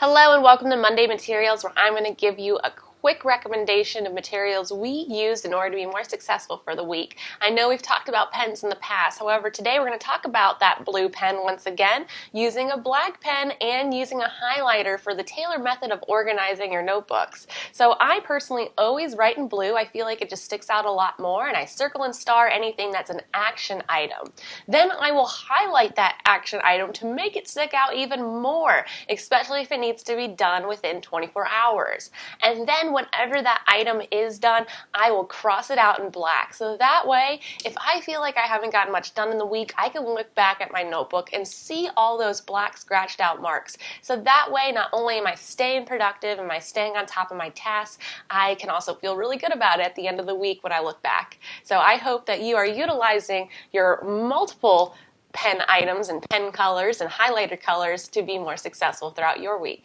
Hello and welcome to Monday Materials where I'm going to give you a quick recommendation of materials we used in order to be more successful for the week. I know we've talked about pens in the past, however today we're going to talk about that blue pen once again, using a black pen and using a highlighter for the Taylor method of organizing your notebooks. So I personally always write in blue, I feel like it just sticks out a lot more and I circle and star anything that's an action item. Then I will highlight that action item to make it stick out even more, especially if it needs to be done within 24 hours. And then whenever that item is done, I will cross it out in black. So that way, if I feel like I haven't gotten much done in the week, I can look back at my notebook and see all those black scratched out marks. So that way, not only am I staying productive, am I staying on top of my tasks, I can also feel really good about it at the end of the week when I look back. So I hope that you are utilizing your multiple pen items and pen colors and highlighter colors to be more successful throughout your week.